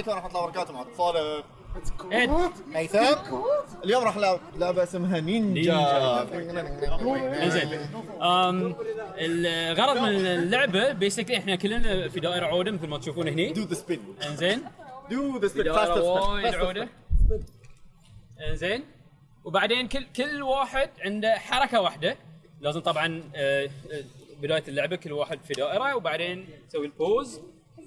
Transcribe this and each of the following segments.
عليكم ورحمة الله وبركاته معكم صالح. إد هيثم اليوم راح نلعب لعبة اسمها نينجا. انزين أم، الغرض من اللعبة بيسكلي إحنا كلنا في دائرة عودة مثل ما تشوفون هني. دو ذا سبين إنزين. دو ذا سبين دائرة وايد عودة. إنزين. وبعدين كل كل واحد عنده حركة واحدة. لازم طبعا آه، آه، بداية اللعبة كل واحد في دائرة وبعدين تسوي البوز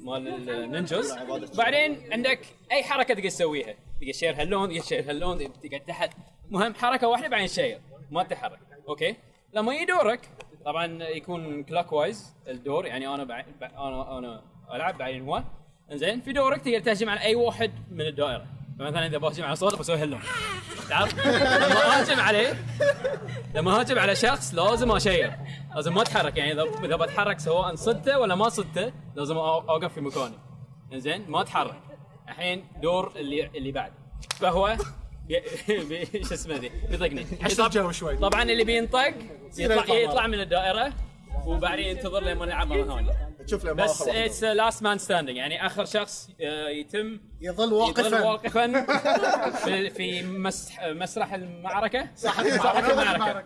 مال النينجاز وبعدين عندك أي حركة تقدر تسويها؟ تقدر تشير هاللون تقدر تشير هاللون تقعد تحت. مهم حركة واحدة بعدين تشير ما تتحرك. أوكي؟ لما يجي دورك طبعا يكون كلاك وايز الدور يعني أنا. بع- أنا أنا ألعب بعدين هو. إنزين في دورك تقدر تهجم على أي واحد من الدائرة. فمثلا اذا بهجم على صوت بسوي هاللون تعرف؟ لما اهجم عليه لما اهجم على شخص لازم أشير. لازم ما أتحرك يعني اذا إذا بتحرك سواء صدته ولا ما صدته لازم أوقف في مكاني. إنزين؟ ما أتحرك. الحين دور اللي اللي بعد. فهو شو اسمه ذي؟ بيطقني. طبعا اللي بينطق يطلع يطلع من الدائرة. وبعدين ينتظر لما نلعب مرة ثانية. تشوف لما بس اتس لاست مان ستاندينج يعني آخر شخص آه، يتم يظل يظل واقفا واقفا في, في مسح مسرح المعركة. صح. المعركة.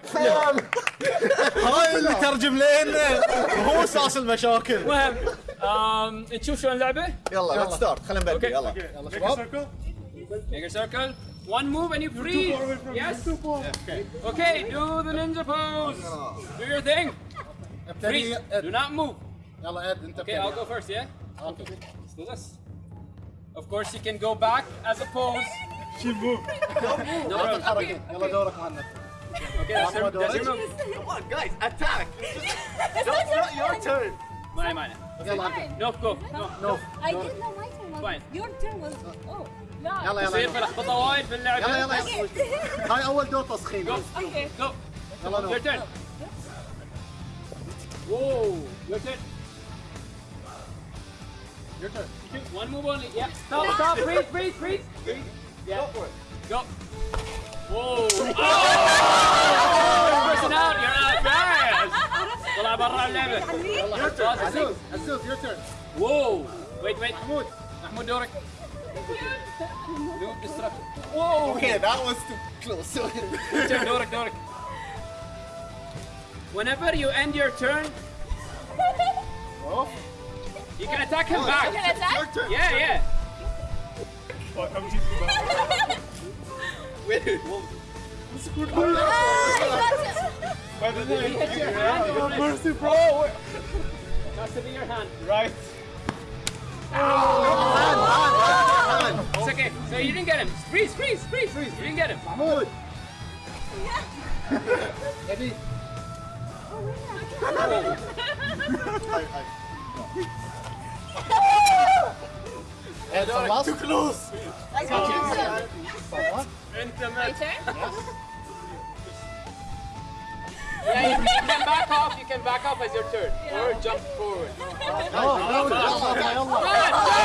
هاي اللي ترجم لنا وهو أساس المشاكل. المهم آم، نشوف شلون اللعبة؟ يلا ليتس ستارت خلينا نبدي أوكي. يلا. يلا شباب. Make a circle. One move and you freeze. Yes. Okay. Do the ninja pose. Do your thing. Freeze. ابتدي Do not move. يلا اد انت Okay, I'll go first. Yeah. Okay. Let's do this. Of course, you can go back as a pose. No problem. حركه يلا دورك مهند Okay, that's your, that's your move. Come on guys attack That's not your turn Mine, mine. يلا انت No, go. No. نوف I didn't know my turn was. Fine. Your turn was. Oh, لا. يلا يصير يلا في لخبطه وايد في اللعبه. يلا يلا Okay. يلا هاي اول دور تسخين Go. Okay. Go. يلا Your turn. Whoa. Your turn. Your turn. One move only. Yeah. Stop, stop. Freeze, freeze, freeze. Freeze. Yeah. Go for it Go. Whoa. Oh! Person out. You're out. Guys. طلع برا اللعبة. عزوز عزوز your turn Whoa. Wait, wait. محمود محمود دورك. Move destruction. Whoa. Okay that was too close Turn دورك دورك. Whenever you end your turn, you can attack him back. You can attack? Turn, yeah, yeah. Fuck, ah, By the way, you your hand. Oh, mercy, bro. Your hand. Right. Oh, hand, hand, hand, It's okay. So you didn't get him. Freeze, freeze, freeze, freeze. You didn't get him. Mahmoud. Yeah. And so last... Too close! I got you! What? My turn? Yeah, you can back off, you can back off as your turn. Yeah. Or jump forward. No, no, no, no, no, no. Run,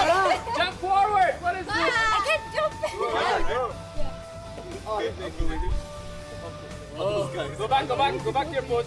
jump, jump forward! What is this? I can't jump! yeah. Oh, go back, go back, go back to your pose.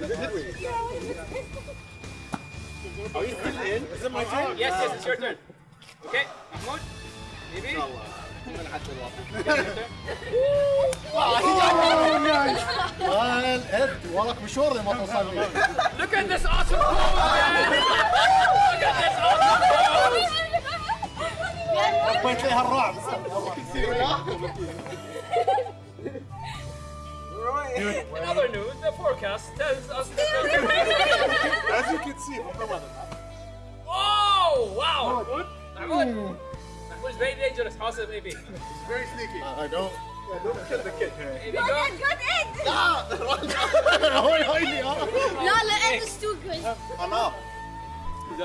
mannequin challenge. Are you still in? Is it my turn? Yes, yes, it's your turn. Okay, Mahmoud. Maybe. وراك مشوار لما توصل Look at this awesome pose, man! Look at this awesome pose! حبيت لها الرعب In other news, the forecast tells us that... As you can see, Oh, wow! Good? That one? Hmm. That was very dangerous. How's it, maybe? It's very sneaky. Uh, I don't... Yeah, don't kill the kid. Maybe go. Good, Stop! Ah, egg! No! No, the egg is too good. I'm.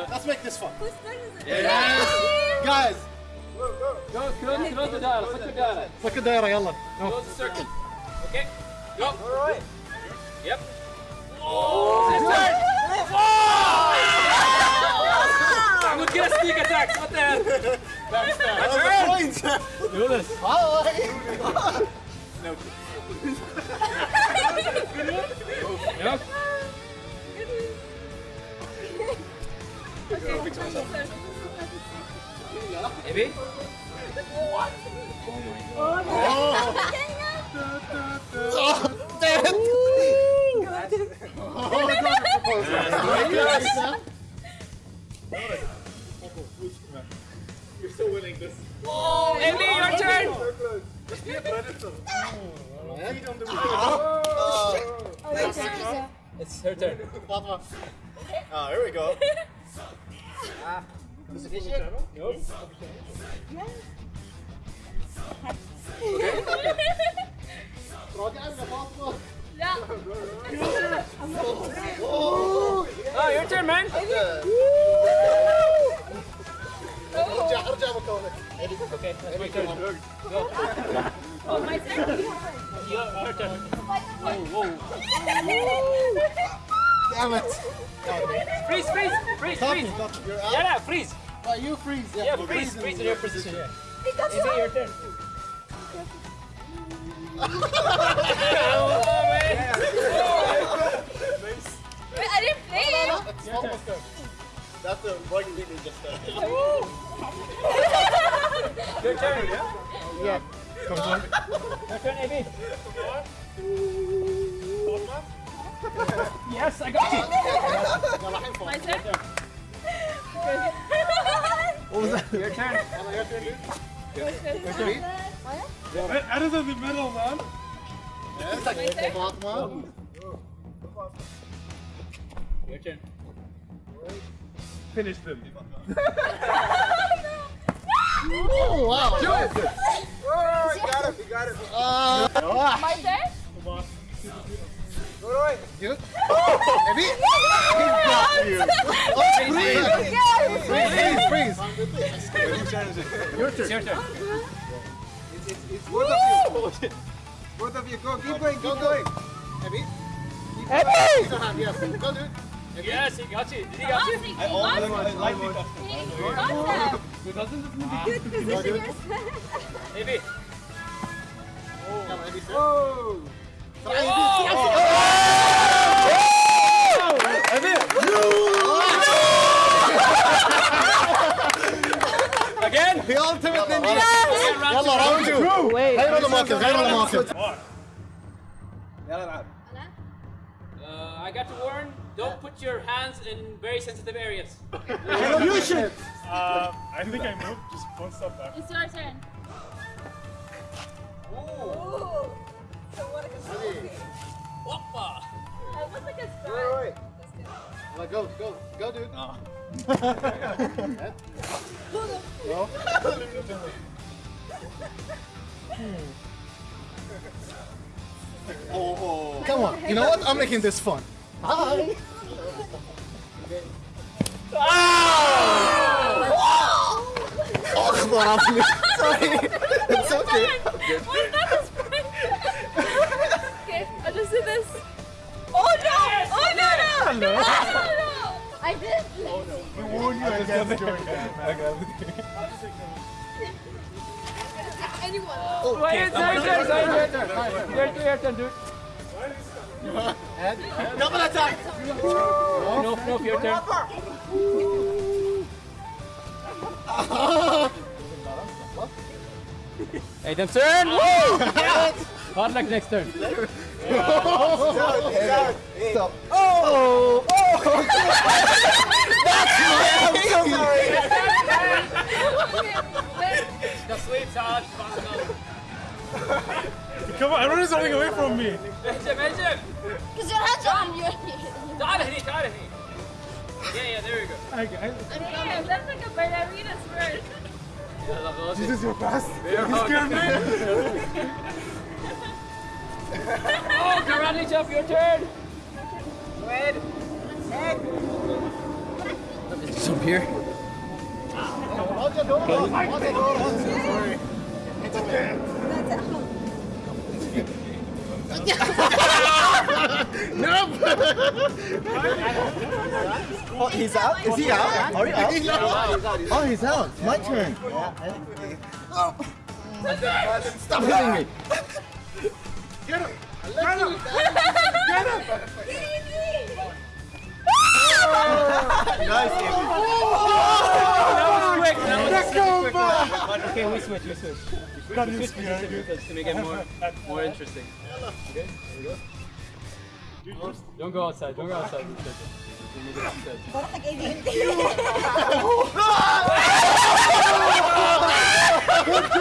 Let's make this fun. Whose turn is it? Yes! Guys! Go, go, go, go, go, go, go, go, go, go, go, go, go, go, go, go, go, go, go, Alright. Yep. Oh, sister! I'm gonna get a sneak attack. What the hell? That's turn. Do this Yep. It's her turn. Ah, here we go. لا Oh, your turn, man. ارجع ارجع مكانك Okay, that's my turn. Oh, my turn. Your turn. damn it Freeze, freeze, freeze, Stop freeze. it, stop. You're Yeah, out yeah, freeze. Uh, you freeze Yeah, yeah freeze, freeze in your position. Yeah. Amy, your turn. oh, man. Yeah. Wait, I didn't play it. It's almost done. That's the rugby we just done. Your turn. yeah? Yeah. Come on. Your turn, Amy. Yes, I got you. My turn. Your turn. Out of the middle, man. Fatma. Your turn. Finish them. Oh, wow. Do it. Oh, you got it. You got it. Uh, My turn. you. Oh, Maybe. Yeah, He got you. Oh, freeze. Freeze, freeze. freeze. Your turn. Your turn. It's both of you. Both of you. Go. Keep going. Keep going. go. Maybe. Maybe. Your hand, yes. Go, dude. Yes, he got you. Did he got you? He got it. He got it. Go, dude. Maybe. Come on, maybe, sir. Again? The ultimate ninja. Again, round يلا راوند تو غير الموقف غير الموقف يلا العب. Uh, I got to warn, don't put your hands in very sensitive areas. You should. Uh, I think I moved just one step back. It's your turn. go, go, go, dude. Oh. go. oh. Come on, you know what? I'm making this fun. Hi. Oh! Oh, Sorry. It's okay. Warned you against doing that. Anyone? Wait, it's your turn, it's your turn. Your turn, your turn, dude. Double attack. No, no, your turn. Hey, them turn! Woo! Hard luck next turn. Stop. Oh. Oh. That's my I'm so sorry. The sweets are Come on, everyone is running away from me. Benjamin, Benjamin. Because your hands are on your knees. Yeah, yeah, there we go. Okay. I'm I, Damn, that's like a ballerina skirt. this is your past. You scared me. oh, Karate Chef, your turn. Wait. It's up here. Okay. nope! oh, he's out? Is he out? Are you out? Oh, he's out. My turn. Stop hitting me! Get him! Get him! Get him! Nice, Amy. quick. That Let's go, bro! Okay, we switch. We switch. Got We you switch positions to make it more more interesting. Okay, there we go. Don't go outside. Don't go outside.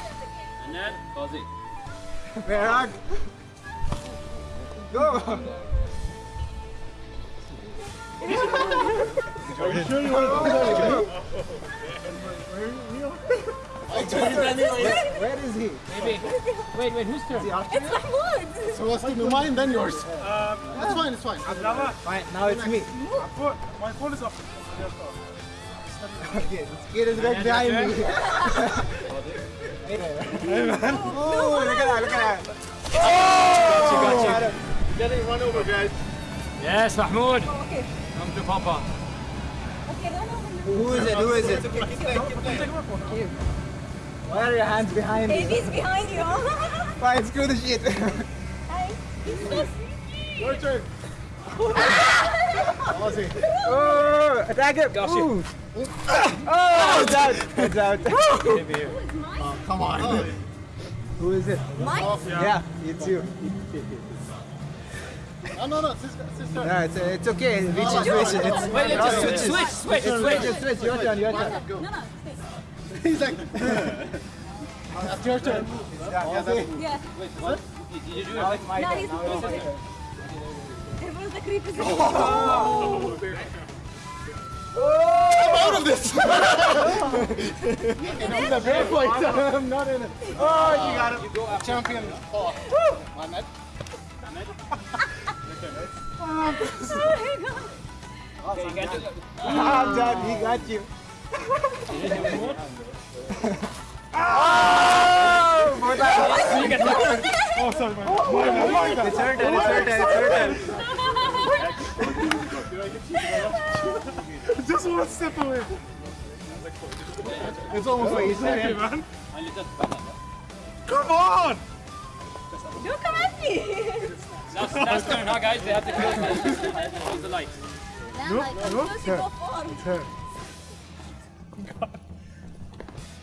then pause it. Merag. Go! Are you sure you want to do that again? Where is he? Maybe. Wait, wait. Whose turn? It's Mahmoud. So let's do mine, then yours. Uh, That's fine, it's fine. Fine, now it's me. My phone is off. Okay, this kid is right behind me. Oh, no, look at that, look at that. Oh! Got you. got you. Getting run over, guys. Yes, Mahmoud. Oh, Okay. Come to Papa. Okay, no, no, no. Who is it? Who is it? Why are your hands behind me? Baby's behind you. Fine, screw the shit. Hi. He's so sneaky. Your turn. Ah! Ozzy. Oh, attack him. Got you. Ooh. Oh, it's out. It's out. Maybe here. Come on. Who is it? Mine? Yeah, it's you. No, no, no. Sister, sister. No, it's, it's okay. Reach situation. It's, Wait, let's switch, switch, switch, Switch, switch. switch, switch. Your turn, your turn. No, no. He's like. That's your turn. Ozzy. Yeah. Wait, what? Did you do it No, he's the Everyone's the creep is I'm out of this. I'm in the bear fight. I'm not in it. Oh, you got it. You go after. Champion. Oh, Ahmed. Okay, you got it. I'm done. He got you. You get the Oh, sorry, my my my bad. It's her turn. It's her turn. It's her turn. Just one step away. It's almost like he's Okay, man. Come on! Don't come at me. Last, last turn, huh, guys? They have to close the, they have to close the lights. Damn, like, no, supposed to go far. Turn.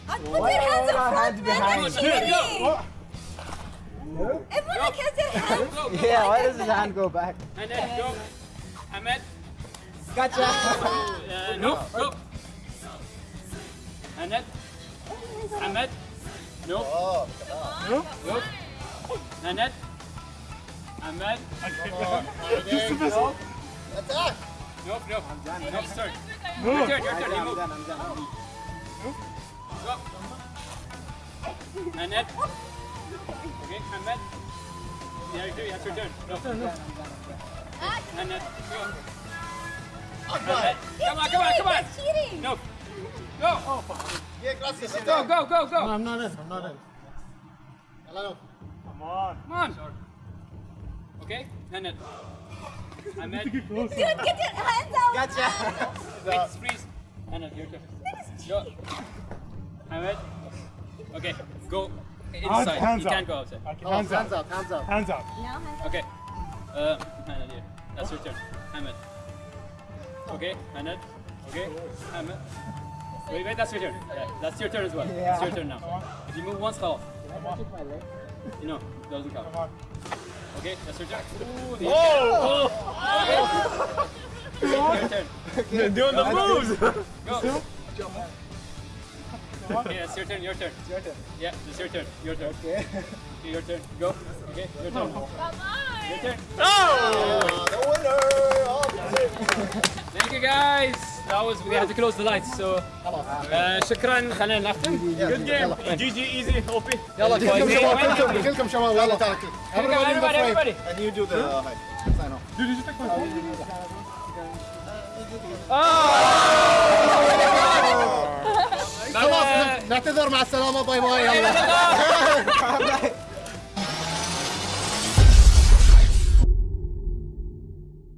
I put your hands up front, man. behind? That's cheating. Everyone like has their hands. Go, go. Yeah, why does his hand go back? And then go. Ahmed. Gotcha. Uh, no, go. Ahmed. Ahmed. No. no? Go. Ahmed. Ahmed. Just the best. Attack. Nope, nope. Nope, start. No. Your turn, your turn. You move. I'm done. Go. Ahmed. Okay, Ahmed. Yeah, you do. That's your turn. Go. Ahmed. Go. Ahmed. Come on, come on, come on. Cheating. No. Go. Yeah, gracias. Go, go, go, go. I'm not in. I'm not in. Hello. Come on. Come on. Okay, Ahmed. Ahmed. Get closer. Dude, get your hands out. Gotcha. Wait, freeze. Ahmed, your turn. Go. Ahmed. Okay, go inside. hands you up. can't go outside. Okay, Oh, hands hands up. up. Hands up. Hands up. Now hands Okay. Uh, Ahmed, yeah. That's your turn. Ahmed. Okay, Ahmed. Okay, Ahmed. Wait, wait, that's your turn. Yeah, that's your turn as well. Yeah. It's your turn now. If you move once, off. You know, doesn't count. Okay, that's your turn. Ooh, oh! oh. Okay. Your turn. Doing the moves. Go Yeah, it's your turn. Your turn. Your turn. Yeah, it's your turn. Your turn. Okay. Okay, your turn. Go. Okay, your turn. Come on. Your turn. Oh, the winner of the Thank you guys. That was we had to close the lights so uh, شكرا خلينا نختم. Good game. جي جي ايزي اوبي يلا كلكم شباب كلكم كلكم شباب يلا تعال Everybody, everybody. And you do the high. Sign off. خلاص نعتذر مع السلامة باي باي يلا.